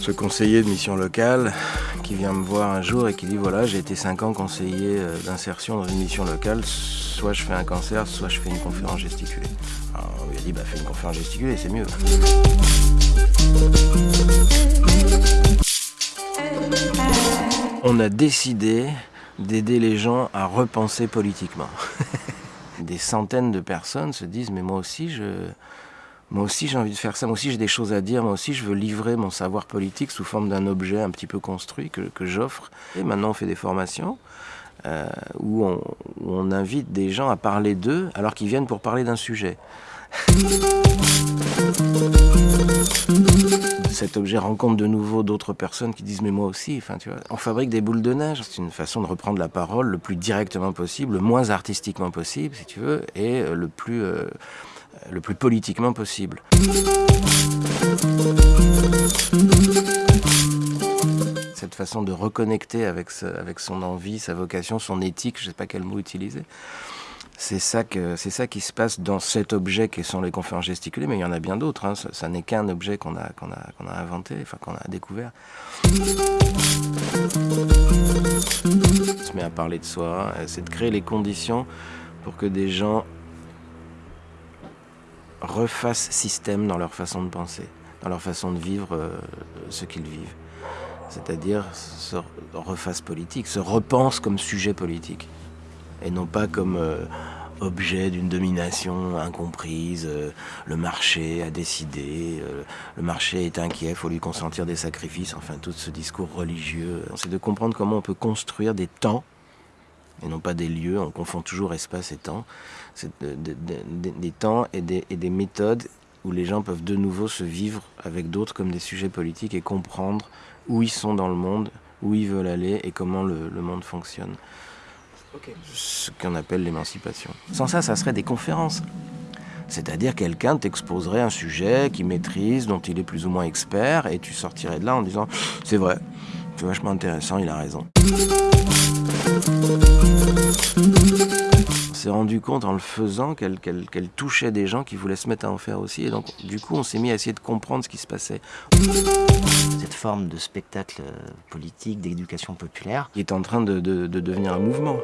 Ce conseiller de mission locale qui vient me voir un jour et qui dit voilà j'ai été 5 ans conseiller euh, d'insertion dans une mission locale, soit je fais un cancer, soit je fais une conférence gesticulée. Alors on lui a dit bah fais une conférence gesticulée, c'est mieux. On a décidé d'aider les gens à repenser politiquement. Des centaines de personnes se disent mais moi aussi je j'ai envie de faire ça, moi aussi j'ai des choses à dire, moi aussi je veux livrer mon savoir politique sous forme d'un objet un petit peu construit que, j'offre. Et maintenant on fait des formations euh, où, on, invite des gens à parler d'eux alors qu'ils viennent pour parler d'un sujet. Cet objet rencontre de nouveau d'autres personnes qui disent mais moi aussi, enfin tu vois, on fabrique des boules de neige. C'est une façon de reprendre la parole le plus directement possible, le moins artistiquement possible si tu veux, et euh, le plus, euh, le plus politiquement possible. Cette façon de reconnecter avec, avec son envie, sa vocation, son éthique, je ne sais pas quel mot utiliser. C'est ça, que, c'est ça qui se passe dans cet objet qui sont les conférences gesticulées, mais il y en a bien d'autres. Hein. Ça, n'est qu'un objet qu'on a, qu'on, a, inventé, enfin qu'on a découvert. On se met à parler de soi, c'est de créer les conditions pour que des gens refassent système dans leur façon de penser, dans leur façon de vivre euh, ce qu'ils vivent. C'est-à-dire se refassent politique, se repensent comme sujet politique et non pas comme euh, objet d'une domination incomprise. Euh, le marché a décidé, euh, le marché est inquiet, il faut lui consentir des sacrifices, enfin tout ce discours religieux. C'est de comprendre comment on peut construire des temps et non pas des lieux, on confond toujours espace et temps, c'est des temps et des, méthodes où les gens peuvent de nouveau se vivre avec d'autres comme des sujets politiques et comprendre où ils sont dans le monde, où ils veulent aller et comment le monde fonctionne. Ce qu'on appelle l'émancipation. Sans ça, ça serait des conférences. C'est-à-dire quelqu'un t'exposerait un sujet qu'il maîtrise, dont il est plus ou moins expert, et tu sortirais de là en disant « c'est vrai, c'est vachement intéressant, il a raison » s'est rendu compte en le faisant qu'elle touchait des gens qui voulaient se mettre à en faire aussi. Et donc, du coup, on s'est mis à essayer de comprendre ce qui se passait. Cette forme de spectacle euh, politique, d'éducation populaire, qui est en train de, de, de devenir un mouvement.